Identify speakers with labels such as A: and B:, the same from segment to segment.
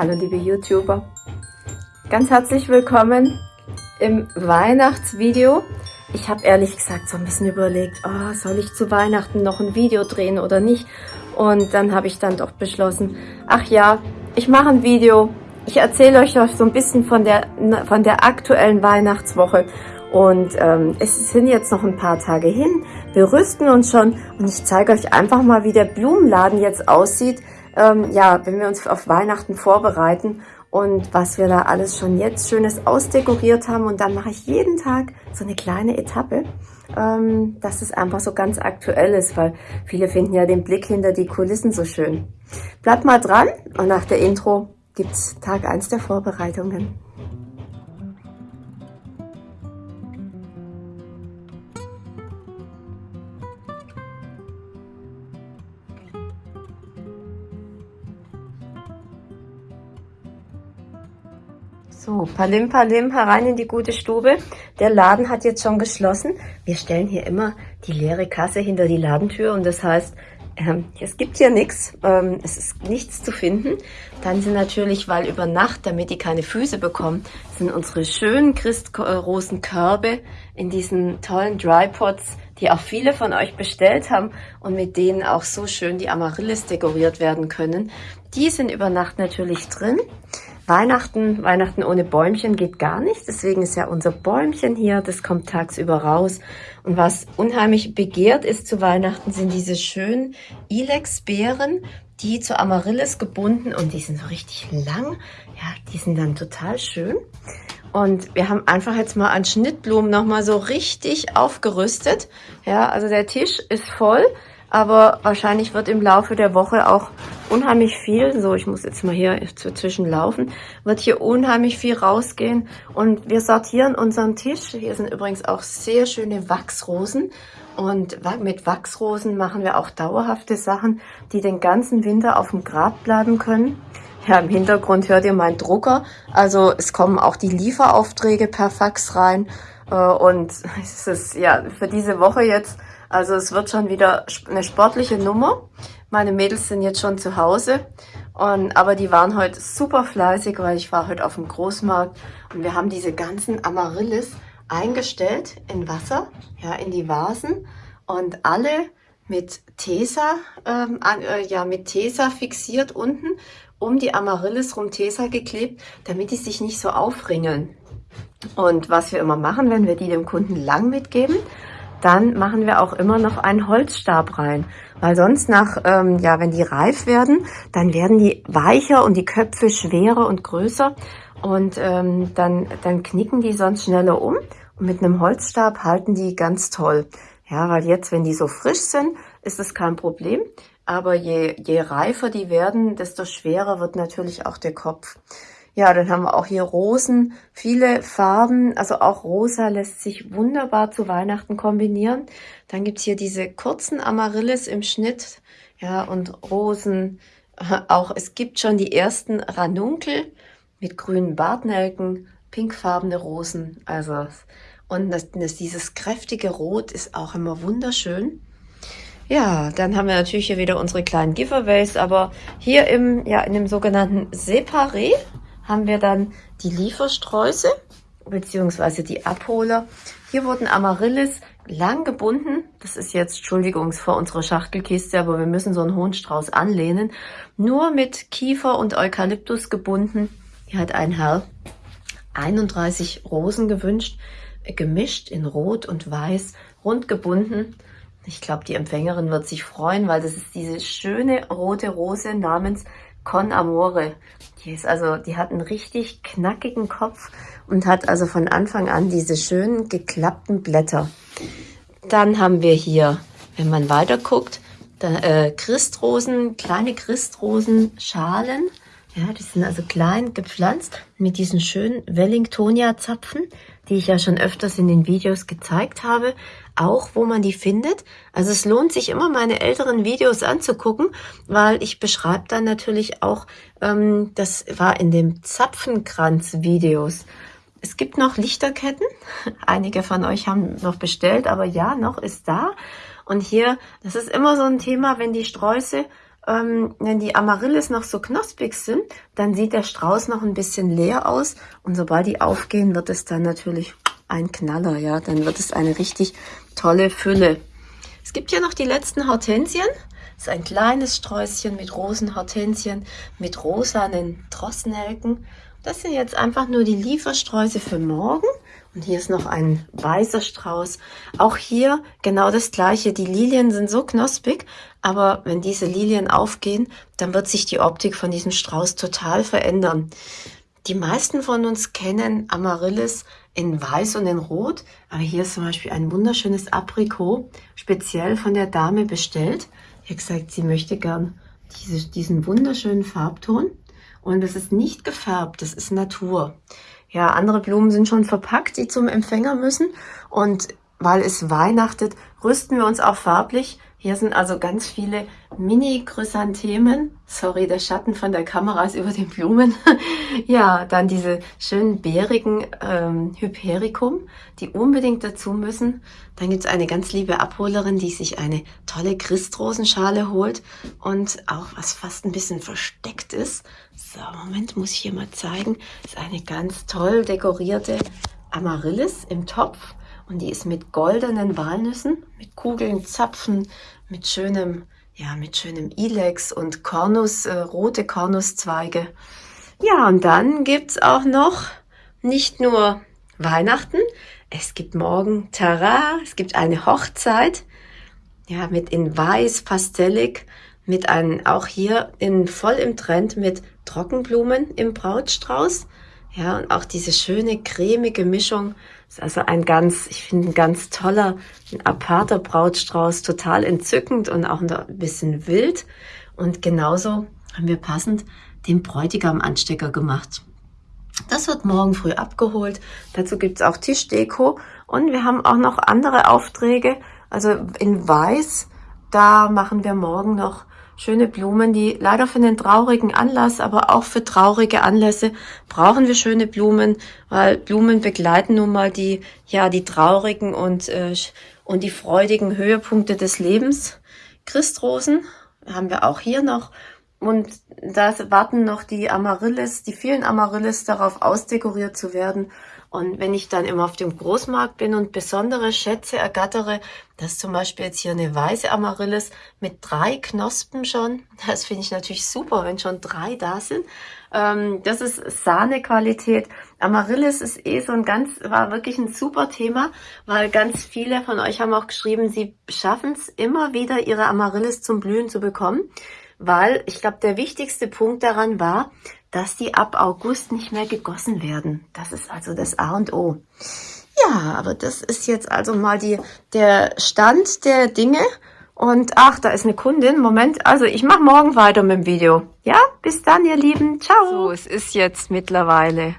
A: Hallo liebe YouTuber, ganz herzlich willkommen im Weihnachtsvideo. Ich habe ehrlich gesagt so ein bisschen überlegt, oh, soll ich zu Weihnachten noch ein Video drehen oder nicht? Und dann habe ich dann doch beschlossen, ach ja, ich mache ein Video. Ich erzähle euch so ein bisschen von der, von der aktuellen Weihnachtswoche. Und ähm, es sind jetzt noch ein paar Tage hin. Wir rüsten uns schon und ich zeige euch einfach mal, wie der Blumenladen jetzt aussieht ähm, ja, wenn wir uns auf Weihnachten vorbereiten und was wir da alles schon jetzt Schönes ausdekoriert haben. Und dann mache ich jeden Tag so eine kleine Etappe, ähm, dass es einfach so ganz aktuell ist, weil viele finden ja den Blick hinter die Kulissen so schön. Bleibt mal dran und nach der Intro gibt's Tag eins der Vorbereitungen. So, Palim Palim herein in die gute Stube. Der Laden hat jetzt schon geschlossen. Wir stellen hier immer die leere Kasse hinter die Ladentür und das heißt, ähm, es gibt hier nichts, ähm, es ist nichts zu finden. Dann sind natürlich, weil über Nacht, damit die keine Füße bekommen, sind unsere schönen Christrosenkörbe in diesen tollen Drypots, die auch viele von euch bestellt haben und mit denen auch so schön die Amaryllis dekoriert werden können. Die sind über Nacht natürlich drin. Weihnachten, Weihnachten ohne Bäumchen geht gar nicht. Deswegen ist ja unser Bäumchen hier, das kommt tagsüber raus. Und was unheimlich begehrt ist zu Weihnachten, sind diese schönen Ilex-Beeren, die zu Amaryllis gebunden und die sind so richtig lang. Ja, die sind dann total schön. Und wir haben einfach jetzt mal an Schnittblumen nochmal so richtig aufgerüstet. Ja, also der Tisch ist voll aber wahrscheinlich wird im Laufe der Woche auch unheimlich viel, so ich muss jetzt mal hier zwischen laufen, wird hier unheimlich viel rausgehen und wir sortieren unseren Tisch. Hier sind übrigens auch sehr schöne Wachsrosen und mit Wachsrosen machen wir auch dauerhafte Sachen, die den ganzen Winter auf dem Grab bleiben können. Ja, im Hintergrund hört ihr meinen Drucker. Also es kommen auch die Lieferaufträge per Fax rein. Äh, und es ist ja für diese Woche jetzt also es wird schon wieder eine sportliche Nummer. Meine Mädels sind jetzt schon zu Hause, und, aber die waren heute super fleißig, weil ich war heute auf dem Großmarkt und wir haben diese ganzen Amaryllis eingestellt in Wasser, ja, in die Vasen und alle mit Tesa, ähm, äh, ja, mit Tesa fixiert unten, um die Amaryllis rum Tesa geklebt, damit die sich nicht so aufringeln. Und was wir immer machen, wenn wir die dem Kunden lang mitgeben, dann machen wir auch immer noch einen Holzstab rein. Weil sonst nach, ähm, ja, wenn die reif werden, dann werden die weicher und die Köpfe schwerer und größer. Und ähm, dann, dann knicken die sonst schneller um. Und mit einem Holzstab halten die ganz toll. Ja, weil jetzt, wenn die so frisch sind, ist das kein Problem. Aber je, je reifer die werden, desto schwerer wird natürlich auch der Kopf. Ja, dann haben wir auch hier Rosen, viele Farben, also auch rosa lässt sich wunderbar zu Weihnachten kombinieren. Dann gibt's hier diese kurzen Amaryllis im Schnitt, ja, und Rosen. Auch es gibt schon die ersten Ranunkel mit grünen Bartnelken, pinkfarbene Rosen, also und das, das, dieses kräftige Rot ist auch immer wunderschön. Ja, dann haben wir natürlich hier wieder unsere kleinen Giveaways, aber hier im, ja, in dem sogenannten Separé haben wir dann die Liefersträuße beziehungsweise die Abholer. Hier wurden Amaryllis lang gebunden. Das ist jetzt, Entschuldigung, vor unserer Schachtelkiste, aber wir müssen so einen hohen Strauß anlehnen. Nur mit Kiefer und Eukalyptus gebunden. Hier hat ein Herr 31 Rosen gewünscht, gemischt in Rot und Weiß, rund gebunden. Ich glaube, die Empfängerin wird sich freuen, weil das ist diese schöne rote Rose namens Con Amore. Die ist also, die hat einen richtig knackigen Kopf und hat also von Anfang an diese schönen geklappten Blätter. Dann haben wir hier, wenn man weiter guckt, äh, Christrosen, kleine Christrosenschalen. Ja, die sind also klein gepflanzt mit diesen schönen Wellingtonia-Zapfen, die ich ja schon öfters in den Videos gezeigt habe auch, wo man die findet. Also es lohnt sich immer, meine älteren Videos anzugucken, weil ich beschreibe dann natürlich auch, ähm, das war in dem Zapfenkranz-Videos. Es gibt noch Lichterketten. Einige von euch haben noch bestellt, aber ja, noch ist da. Und hier, das ist immer so ein Thema, wenn die Sträuße ähm, wenn die Amaryllis noch so knospig sind, dann sieht der Strauß noch ein bisschen leer aus. Und sobald die aufgehen, wird es dann natürlich ein Knaller, ja. Dann wird es eine richtig tolle Fülle. Es gibt hier noch die letzten Hortensien. Das ist ein kleines Sträußchen mit Rosenhortensien, mit rosanen Drosselnelken. Das sind jetzt einfach nur die Liefersträuße für morgen. Und hier ist noch ein weißer Strauß. Auch hier genau das gleiche. Die Lilien sind so knospig, aber wenn diese Lilien aufgehen, dann wird sich die Optik von diesem Strauß total verändern. Die meisten von uns kennen Amaryllis in Weiß und in Rot, aber hier ist zum Beispiel ein wunderschönes Aprikot, speziell von der Dame bestellt. Sie hat gesagt, sie möchte gern diese, diesen wunderschönen Farbton und es ist nicht gefärbt, das ist Natur. Ja, andere Blumen sind schon verpackt, die zum Empfänger müssen und weil es weihnachtet, rüsten wir uns auch farblich hier sind also ganz viele Mini-Chrysanthemen. Sorry, der Schatten von der Kamera ist über den Blumen. ja, dann diese schönen bärigen ähm, Hypericum, die unbedingt dazu müssen. Dann gibt's eine ganz liebe Abholerin, die sich eine tolle Christrosenschale holt und auch was fast ein bisschen versteckt ist. So, Moment, muss ich hier mal zeigen. Ist eine ganz toll dekorierte Amaryllis im Topf. Und die ist mit goldenen Walnüssen, mit Kugeln, Zapfen, mit schönem, ja, mit schönem Ilex und Kornus, äh, rote Kornuszweige. Ja, und dann gibt's auch noch nicht nur Weihnachten, es gibt morgen Tara, es gibt eine Hochzeit, ja, mit in weiß, pastellig, mit einem, auch hier in, voll im Trend mit Trockenblumen im Brautstrauß. Ja, und auch diese schöne cremige Mischung ist also ein ganz, ich finde ein ganz toller, ein aparter Brautstrauß, total entzückend und auch ein bisschen wild. Und genauso haben wir passend den Bräutigam Anstecker gemacht. Das wird morgen früh abgeholt. Dazu gibt's auch Tischdeko und wir haben auch noch andere Aufträge. Also in Weiß, da machen wir morgen noch schöne Blumen, die leider für einen traurigen Anlass, aber auch für traurige Anlässe brauchen wir schöne Blumen, weil Blumen begleiten nun mal die, ja, die traurigen und, äh, und die freudigen Höhepunkte des Lebens. Christrosen haben wir auch hier noch und da warten noch die Amaryllis, die vielen Amaryllis darauf ausdekoriert zu werden. Und wenn ich dann immer auf dem Großmarkt bin und besondere Schätze ergattere, das ist zum Beispiel jetzt hier eine weiße Amaryllis mit drei Knospen schon. Das finde ich natürlich super, wenn schon drei da sind. Ähm, das ist Sahnequalität. Amaryllis ist eh so ein ganz, war wirklich ein super Thema, weil ganz viele von euch haben auch geschrieben, sie schaffen es immer wieder, ihre Amaryllis zum Blühen zu bekommen weil ich glaube, der wichtigste Punkt daran war, dass die ab August nicht mehr gegossen werden. Das ist also das A und O. Ja, aber das ist jetzt also mal die, der Stand der Dinge. Und ach, da ist eine Kundin. Moment, also ich mache morgen weiter mit dem Video. Ja, bis dann, ihr Lieben. Ciao. So, es ist jetzt mittlerweile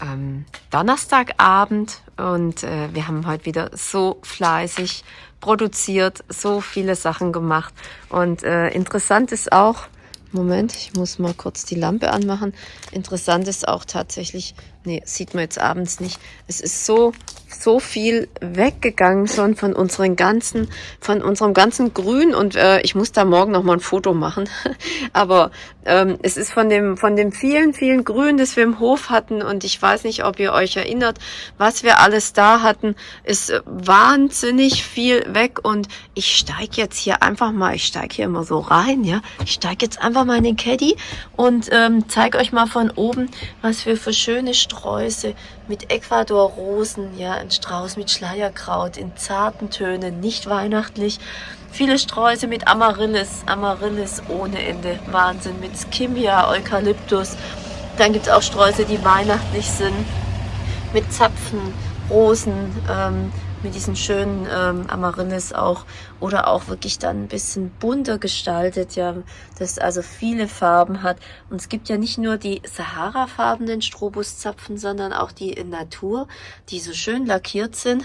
A: ähm, Donnerstagabend und äh, wir haben heute wieder so fleißig produziert, so viele Sachen gemacht. Und äh, interessant ist auch, Moment, ich muss mal kurz die Lampe anmachen. Interessant ist auch tatsächlich, nee, sieht man jetzt abends nicht. Es ist so, so viel weggegangen schon von unseren ganzen, von unserem ganzen Grün. Und äh, ich muss da morgen noch mal ein Foto machen. Aber ähm, es ist von dem, von dem vielen, vielen Grün, das wir im Hof hatten. Und ich weiß nicht, ob ihr euch erinnert, was wir alles da hatten, ist wahnsinnig viel weg. Und ich steige jetzt hier einfach mal, ich steige hier immer so rein, ja, ich steige jetzt einfach mal in den Caddy und ähm, zeige euch mal von oben, was wir für schöne Sträuße mit Ecuador-Rosen, ja, ein Strauß mit Schleierkraut in zarten Tönen, nicht weihnachtlich. Viele Sträuße mit Amaryllis, Amaryllis ohne Ende, Wahnsinn, mit Skimbia, Eukalyptus. Dann gibt es auch Sträuße, die weihnachtlich sind, mit Zapfen, Rosen, ähm, mit diesen schönen ähm, Amaryllis auch oder auch wirklich dann ein bisschen bunter gestaltet, ja, das also viele Farben hat. Und es gibt ja nicht nur die Sahara-farbenen Strobuszapfen, sondern auch die in Natur, die so schön lackiert sind.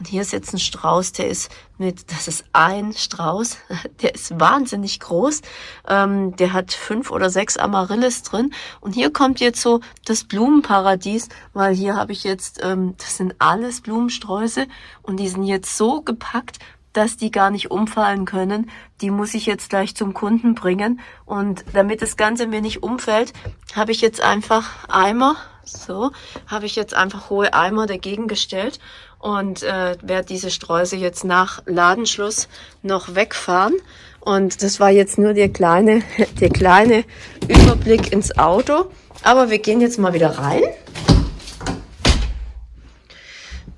A: Und hier ist jetzt ein Strauß, der ist mit, das ist ein Strauß, der ist wahnsinnig groß. Ähm, der hat fünf oder sechs Amaryllis drin. Und hier kommt jetzt so das Blumenparadies, weil hier habe ich jetzt, ähm, das sind alles Blumensträuße und die sind jetzt so gepackt, dass die gar nicht umfallen können. Die muss ich jetzt gleich zum Kunden bringen. Und damit das Ganze mir nicht umfällt, habe ich jetzt einfach Eimer, so, habe ich jetzt einfach hohe Eimer dagegen gestellt und äh, werde diese Streusel jetzt nach Ladenschluss noch wegfahren. Und das war jetzt nur der kleine, der kleine Überblick ins Auto. Aber wir gehen jetzt mal wieder rein.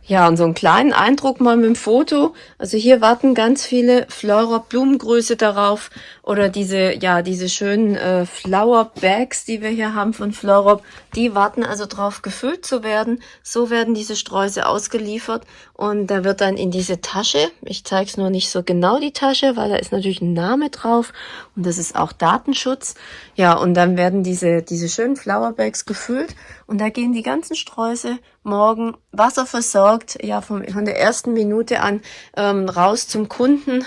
A: Ja, und so einen kleinen Eindruck mal mit dem Foto. Also hier warten ganz viele Flora Blumengröße darauf oder diese, ja, diese schönen äh, Flower Bags, die wir hier haben von Florop, die warten also drauf gefüllt zu werden. So werden diese Sträuße ausgeliefert und da wird dann in diese Tasche, ich zeige es nur nicht so genau die Tasche, weil da ist natürlich ein Name drauf und das ist auch Datenschutz. Ja, und dann werden diese, diese schönen Flower Bags gefüllt und da gehen die ganzen Sträuße morgen wasserversorgt, ja, vom, von der ersten Minute an ähm, raus zum Kunden.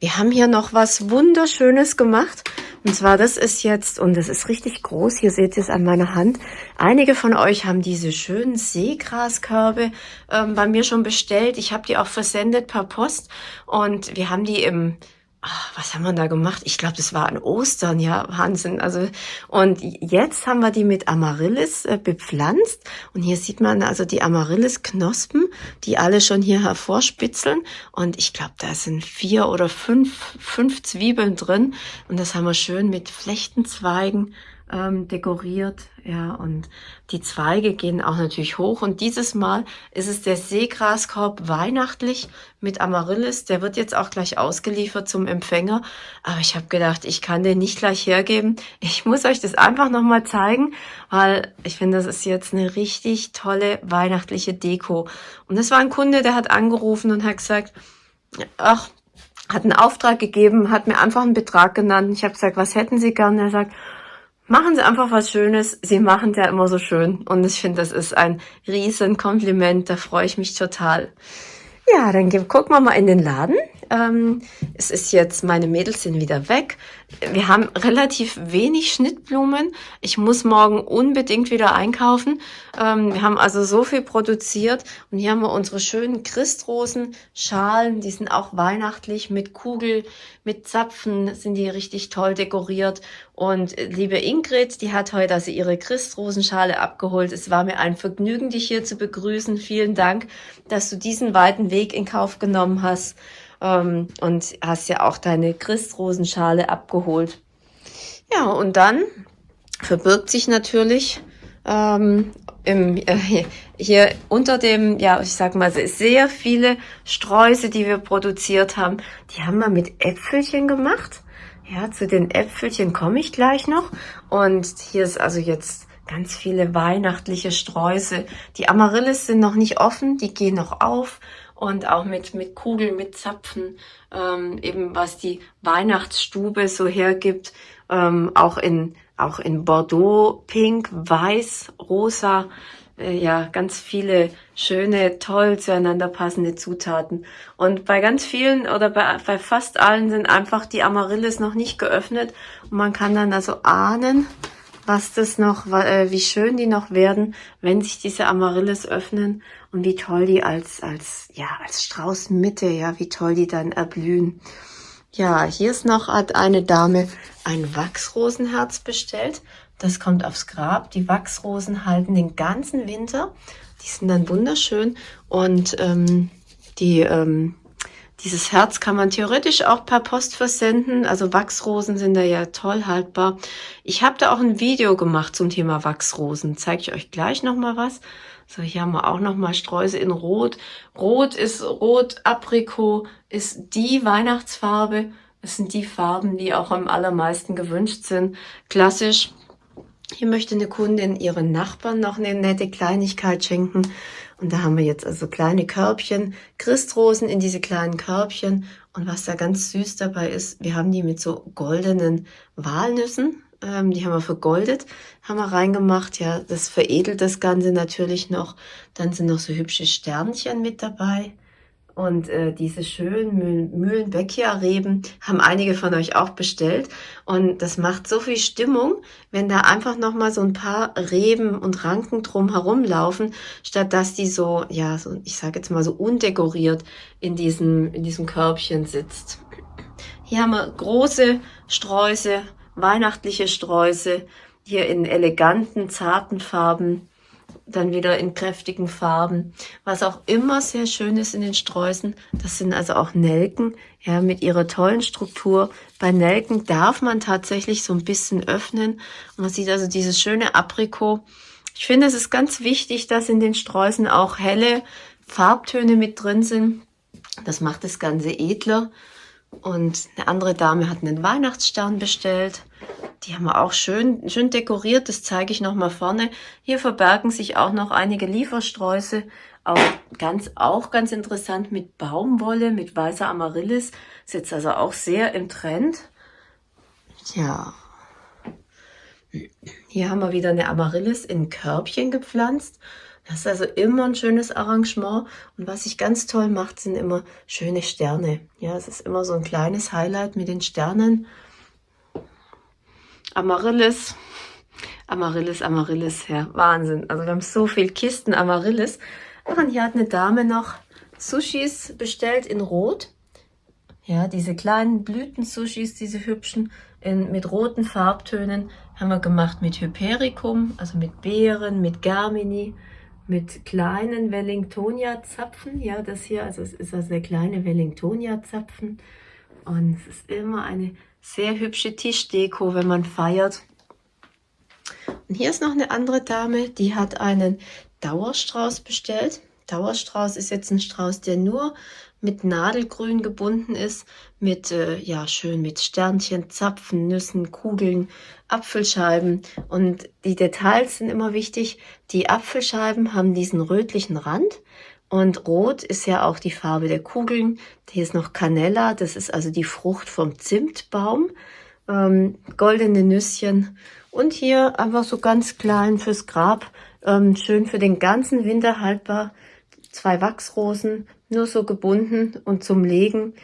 A: Wir haben hier noch was Wunderschönes gemacht. Und zwar, das ist jetzt, und das ist richtig groß, hier seht ihr es an meiner Hand. Einige von euch haben diese schönen Seegraskörbe ähm, bei mir schon bestellt. Ich habe die auch versendet per Post und wir haben die im Ach, was haben wir da gemacht? Ich glaube, das war an Ostern, ja, Wahnsinn. Also und jetzt haben wir die mit Amaryllis äh, bepflanzt und hier sieht man also die Amaryllis-Knospen, die alle schon hier hervorspitzeln und ich glaube, da sind vier oder fünf, fünf Zwiebeln drin und das haben wir schön mit Flechtenzweigen ähm, dekoriert. Ja, und die Zweige gehen auch natürlich hoch. Und dieses Mal ist es der Seegraskorb weihnachtlich mit Amaryllis. Der wird jetzt auch gleich ausgeliefert zum Empfänger. Aber ich habe gedacht, ich kann den nicht gleich hergeben. Ich muss euch das einfach nochmal zeigen, weil ich finde, das ist jetzt eine richtig tolle weihnachtliche Deko. Und das war ein Kunde, der hat angerufen und hat gesagt, ach, hat einen Auftrag gegeben, hat mir einfach einen Betrag genannt. Ich habe gesagt, was hätten Sie gern? Er sagt, Machen Sie einfach was Schönes. Sie machen es ja immer so schön. Und ich finde, das ist ein riesen Kompliment. Da freue ich mich total. Ja, dann gucken wir mal in den Laden. Ähm, es ist jetzt, meine Mädels sind wieder weg. Wir haben relativ wenig Schnittblumen. Ich muss morgen unbedingt wieder einkaufen. Ähm, wir haben also so viel produziert. Und hier haben wir unsere schönen Christrosen-Schalen. Die sind auch weihnachtlich mit Kugel, mit Zapfen sind die richtig toll dekoriert. Und liebe Ingrid, die hat heute also ihre Christrosenschale abgeholt. Es war mir ein Vergnügen, dich hier zu begrüßen. Vielen Dank, dass du diesen weiten Weg in Kauf genommen hast ähm, und hast ja auch deine Christrosenschale abgeholt. Ja, und dann verbirgt sich natürlich ähm, im, äh, hier unter dem, ja, ich sag mal, sehr viele Sträuße, die wir produziert haben. Die haben wir mit Äpfelchen gemacht. Ja, zu den Äpfelchen komme ich gleich noch. Und hier ist also jetzt ganz viele weihnachtliche Sträuße. Die Amaryllis sind noch nicht offen, die gehen noch auf und auch mit, mit Kugeln, mit Zapfen, ähm, eben was die Weihnachtsstube so hergibt, ähm, auch in, auch in Bordeaux, Pink, Weiß, Rosa, äh, ja, ganz viele schöne, toll zueinander passende Zutaten. Und bei ganz vielen oder bei, bei fast allen sind einfach die Amaryllis noch nicht geöffnet und man kann dann also ahnen, was das noch, äh, wie schön die noch werden, wenn sich diese Amaryllis öffnen und wie toll die als, als, ja, als Straußmitte, ja, wie toll die dann erblühen. Ja, hier ist noch, hat eine Dame ein Wachsrosenherz bestellt. Das kommt aufs Grab. Die Wachsrosen halten den ganzen Winter. Die sind dann wunderschön und ähm, die ähm, dieses Herz kann man theoretisch auch per Post versenden. Also Wachsrosen sind da ja toll haltbar. Ich habe da auch ein Video gemacht zum Thema Wachsrosen. Zeige ich euch gleich nochmal was. So, hier haben wir auch nochmal Streusel in Rot. Rot ist Rot, Aprikot ist die Weihnachtsfarbe. Das sind die Farben, die auch am allermeisten gewünscht sind. Klassisch. Hier möchte eine Kundin ihren Nachbarn noch eine nette Kleinigkeit schenken. Und da haben wir jetzt also kleine Körbchen, Christrosen in diese kleinen Körbchen. Und was da ganz süß dabei ist, wir haben die mit so goldenen Walnüssen, ähm, die haben wir vergoldet, haben wir reingemacht. Ja, das veredelt das Ganze natürlich noch. Dann sind noch so hübsche Sternchen mit dabei. Und äh, diese schönen Mühlenbeckia-Reben haben einige von euch auch bestellt. Und das macht so viel Stimmung, wenn da einfach nochmal so ein paar Reben und Ranken drum herumlaufen, statt dass die so, ja, so, ich sage jetzt mal so undekoriert in diesem, in diesem Körbchen sitzt. Hier haben wir große Sträuße, weihnachtliche Sträuße, hier in eleganten, zarten Farben dann wieder in kräftigen Farben. Was auch immer sehr schön ist in den Sträußen, das sind also auch Nelken, ja, mit ihrer tollen Struktur. Bei Nelken darf man tatsächlich so ein bisschen öffnen. Und man sieht also dieses schöne Aprikot. Ich finde, es ist ganz wichtig, dass in den Sträußen auch helle Farbtöne mit drin sind. Das macht das Ganze edler. Und eine andere Dame hat einen Weihnachtsstern bestellt. Die haben wir auch schön, schön dekoriert. Das zeige ich nochmal vorne. Hier verbergen sich auch noch einige Liefersträuße. Auch ganz, auch ganz interessant mit Baumwolle, mit weißer Amaryllis. Ist jetzt also auch sehr im Trend. Ja. Hier haben wir wieder eine Amaryllis in Körbchen gepflanzt. Das ist also immer ein schönes Arrangement. Und was ich ganz toll macht, sind immer schöne Sterne. Ja, es ist immer so ein kleines Highlight mit den Sternen. Amaryllis, Amaryllis, Amaryllis, ja, Wahnsinn. Also wir haben so viel Kisten Amaryllis. Und hier hat eine Dame noch Sushis bestellt in Rot. Ja, diese kleinen Blüten-Sushis, diese hübschen, in, mit roten Farbtönen, haben wir gemacht mit Hypericum, also mit Beeren, mit Germini, mit kleinen Wellingtonia-Zapfen. Ja, das hier, also es ist also der kleine Wellingtonia-Zapfen. Und es ist immer eine sehr hübsche Tischdeko, wenn man feiert. Und hier ist noch eine andere Dame, die hat einen Dauerstrauß bestellt. Dauerstrauß ist jetzt ein Strauß, der nur mit Nadelgrün gebunden ist, mit, äh, ja, schön mit Sternchen, Zapfen, Nüssen, Kugeln, Apfelscheiben. Und die Details sind immer wichtig. Die Apfelscheiben haben diesen rötlichen Rand und rot ist ja auch die Farbe der Kugeln. Hier ist noch Canella, das ist also die Frucht vom Zimtbaum. Ähm, goldene Nüsschen. Und hier einfach so ganz klein fürs Grab. Ähm, schön für den ganzen Winter haltbar. Zwei Wachsrosen, nur so gebunden und zum Legen.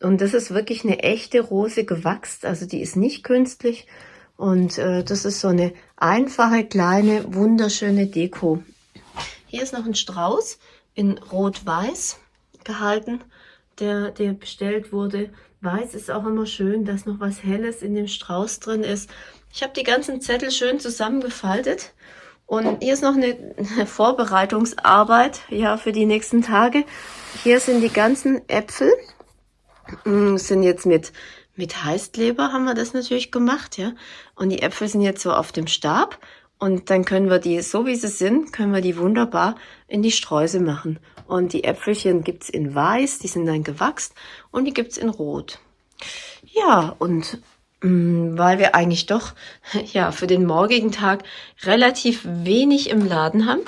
A: Und das ist wirklich eine echte Rose gewachst. Also die ist nicht künstlich. Und äh, das ist so eine einfache, kleine, wunderschöne Deko. Hier ist noch ein Strauß in Rot-Weiß gehalten, der, der bestellt wurde. Weiß ist auch immer schön, dass noch was Helles in dem Strauß drin ist. Ich habe die ganzen Zettel schön zusammengefaltet. Und hier ist noch eine, Vorbereitungsarbeit ja, für die nächsten Tage. Hier sind die ganzen Äpfel. Mm, sind jetzt mit, mit Heißkleber haben wir das natürlich gemacht, ja. Und die Äpfel sind jetzt so auf dem Stab. Und dann können wir die, so wie sie sind, können wir die wunderbar in die Sträuße machen. Und die Äpfelchen gibt's in weiß, die sind dann gewachst und die gibt's in rot. Ja, und weil wir eigentlich doch ja für den morgigen Tag relativ wenig im Laden haben,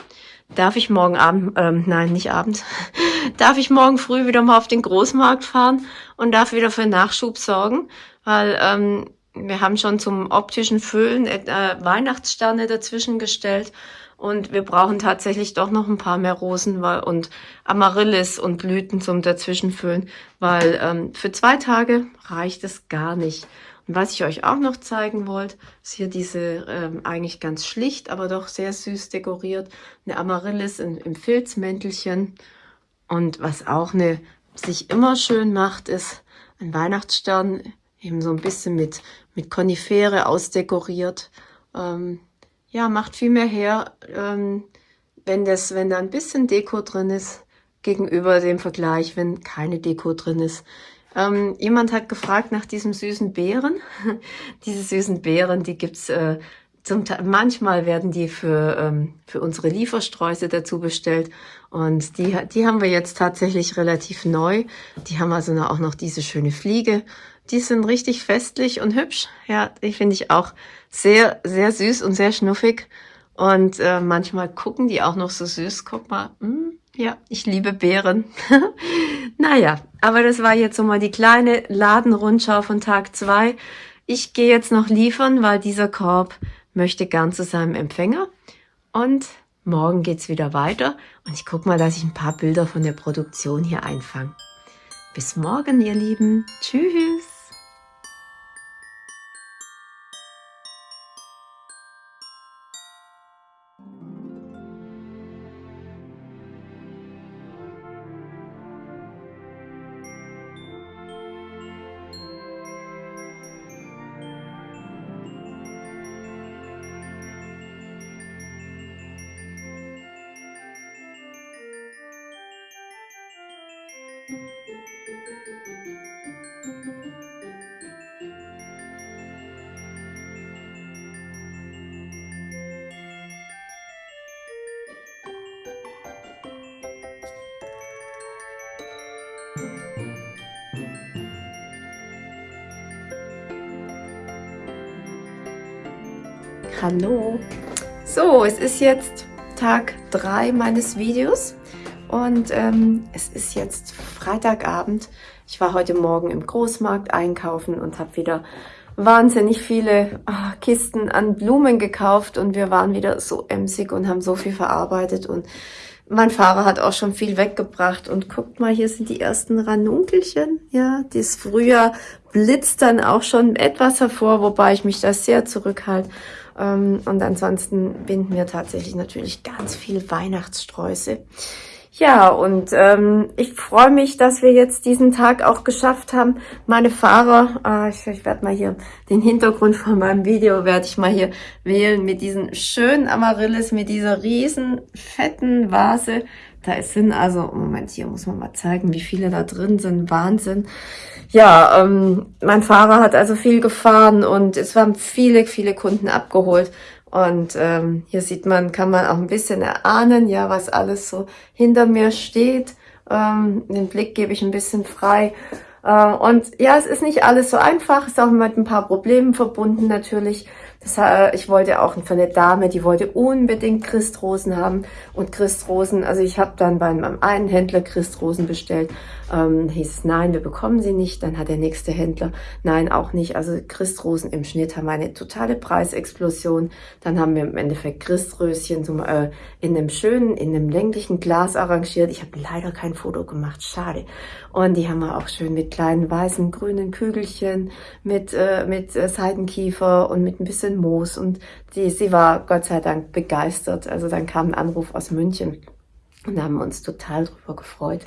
A: darf ich morgen Abend, ähm, nein, nicht abends, darf ich morgen früh wieder mal auf den Großmarkt fahren und darf wieder für Nachschub sorgen, weil ähm, wir haben schon zum optischen Füllen äh, Weihnachtssterne dazwischen gestellt und wir brauchen tatsächlich doch noch ein paar mehr Rosen und Amaryllis und Blüten zum Dazwischenfüllen, weil ähm, für zwei Tage reicht es gar nicht. Was ich euch auch noch zeigen wollte, ist hier diese ähm, eigentlich ganz schlicht, aber doch sehr süß dekoriert, eine Amaryllis in, im Filzmäntelchen. Und was auch eine sich immer schön macht, ist ein Weihnachtsstern eben so ein bisschen mit, mit Konifere ausdekoriert. Ähm, ja, macht viel mehr her, ähm, wenn, das, wenn da ein bisschen Deko drin ist, gegenüber dem Vergleich, wenn keine Deko drin ist. Ähm, jemand hat gefragt nach diesem süßen Beeren. Diese süßen Beeren, die gibt's äh, zum Teil, manchmal werden die für, ähm, für unsere Liefersträuße dazu bestellt und die, die haben wir jetzt tatsächlich relativ neu. Die haben also auch noch diese schöne Fliege die sind richtig festlich und hübsch. Ja, die finde ich auch sehr, sehr süß und sehr schnuffig. Und äh, manchmal gucken die auch noch so süß. Guck mal, hm, ja, ich liebe Beeren. naja, aber das war jetzt so mal die kleine Ladenrundschau von Tag zwei. Ich gehe jetzt noch liefern, weil dieser Korb möchte gern zu seinem Empfänger. Und Morgen geht's wieder weiter und ich gucke mal, dass ich ein paar Bilder von der Produktion hier einfange. Bis morgen, ihr Lieben. Tschüss. Hallo! So, es ist jetzt Tag 3 meines Videos und ähm, es ist jetzt Freitagabend. Ich war heute Morgen im Großmarkt einkaufen und habe wieder wahnsinnig viele oh, Kisten an Blumen gekauft und wir waren wieder so emsig und haben so viel verarbeitet und mein Fahrer hat auch schon viel weggebracht und guckt mal, hier sind die ersten Ranunkelchen. Ja, das Frühjahr blitzt dann auch schon etwas hervor, wobei ich mich da sehr zurückhalte. Ähm, und ansonsten binden wir tatsächlich natürlich ganz viel Weihnachtssträuße. Ja, und ähm, ich freue mich, dass wir jetzt diesen Tag auch geschafft haben. Meine Fahrer, äh, ich, ich werde mal hier den Hintergrund von meinem Video, werde ich mal hier wählen mit diesen schönen Amaryllis, mit dieser riesen fetten Vase. Da sind also, Moment, hier muss man mal zeigen, wie viele da drin sind. Wahnsinn. Ja, ähm, mein Fahrer hat also viel gefahren und es waren viele, viele Kunden abgeholt. Und ähm, hier sieht man, kann man auch ein bisschen erahnen, ja, was alles so hinter mir steht. Ähm, den Blick gebe ich ein bisschen frei. Äh, und ja, es ist nicht alles so einfach, ist auch mit ein paar Problemen verbunden natürlich. Das, äh, ich wollte auch für eine Dame, die wollte unbedingt Christrosen haben. Und Christrosen, also ich habe dann bei meinem einen Händler Christrosen bestellt ähm, hieß es, nein, wir bekommen sie nicht. Dann hat der nächste Händler, nein, auch nicht. Also Christrosen im Schnitt haben eine totale Preisexplosion. Dann haben wir im Endeffekt Christröschen zum, äh, in einem schönen, in einem länglichen Glas arrangiert. Ich habe leider kein Foto gemacht, schade. Und die haben wir auch schön mit kleinen weißen, grünen Kügelchen, mit, äh, mit äh, Seidenkiefer und mit ein bisschen Moos. Und die, sie war Gott sei Dank begeistert. Also dann kam ein Anruf aus München. Und haben uns total drüber gefreut.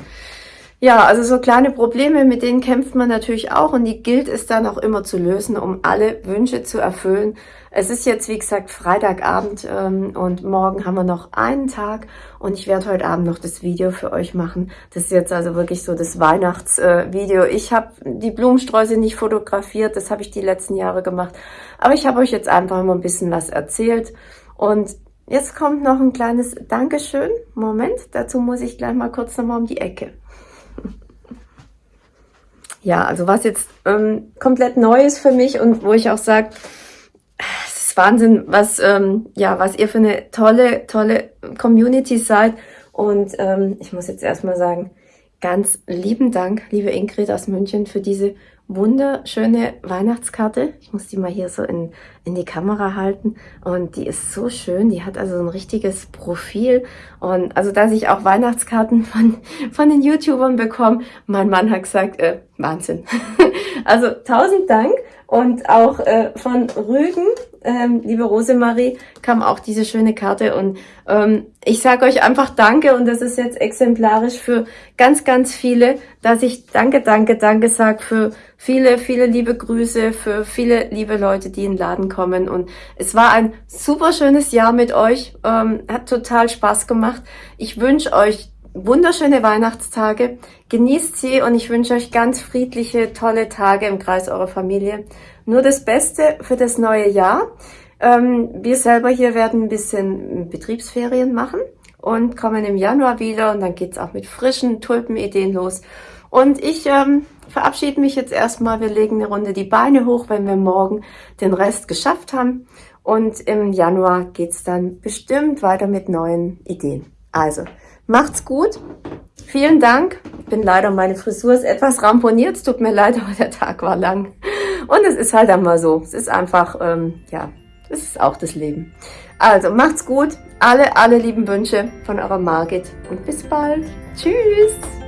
A: Ja, also so kleine Probleme, mit denen kämpft man natürlich auch und die gilt es dann auch immer zu lösen, um alle Wünsche zu erfüllen. Es ist jetzt, wie gesagt, Freitagabend ähm, und morgen haben wir noch einen Tag und ich werde heute Abend noch das Video für euch machen. Das ist jetzt also wirklich so das Weihnachtsvideo. Äh, ich habe die Blumensträuße nicht fotografiert, das habe ich die letzten Jahre gemacht, aber ich habe euch jetzt einfach mal ein bisschen was erzählt und Jetzt kommt noch ein kleines Dankeschön. Moment, dazu muss ich gleich mal kurz nochmal um die Ecke. Ja, also was jetzt ähm, komplett neu ist für mich und wo ich auch sage, es ist Wahnsinn, was, ähm, ja, was ihr für eine tolle, tolle Community seid. Und ähm, ich muss jetzt erstmal sagen, ganz lieben Dank, liebe Ingrid aus München, für diese wunderschöne Weihnachtskarte. Ich muss die mal hier so in, in die Kamera halten. Und die ist so schön. Die hat also ein richtiges Profil. Und also, dass ich auch Weihnachtskarten von, von den YouTubern bekomme, mein Mann hat gesagt, äh, Wahnsinn. also tausend Dank. Und auch äh, von Rügen, ähm, liebe Rosemarie, kam auch diese schöne Karte. Und ähm, ich sage euch einfach Danke. Und das ist jetzt exemplarisch für ganz, ganz viele, dass ich Danke, Danke, Danke sage für viele, viele liebe Grüße, für viele liebe Leute, die in den Laden kommen. Und es war ein super schönes Jahr mit euch. Ähm, hat total Spaß gemacht. Ich wünsche euch wunderschöne Weihnachtstage. Genießt sie und ich wünsche euch ganz friedliche, tolle Tage im Kreis eurer Familie. Nur das Beste für das neue Jahr. Ähm, wir selber hier werden ein bisschen Betriebsferien machen und kommen im Januar wieder und dann geht's auch mit frischen Tulpenideen los. Und ich ähm, verabschiede mich jetzt erstmal. Wir legen eine Runde die Beine hoch, wenn wir morgen den Rest geschafft haben. Und im Januar geht's dann bestimmt weiter mit neuen Ideen. Also, Macht's gut. Vielen Dank. Ich bin leider, meine Frisur ist etwas ramponiert. Es tut mir leid, aber der Tag war lang. Und es ist halt einmal so. Es ist einfach, ähm, ja, es ist auch das Leben. Also, macht's gut. Alle, alle lieben Wünsche von eurer Margit und bis bald. Tschüss!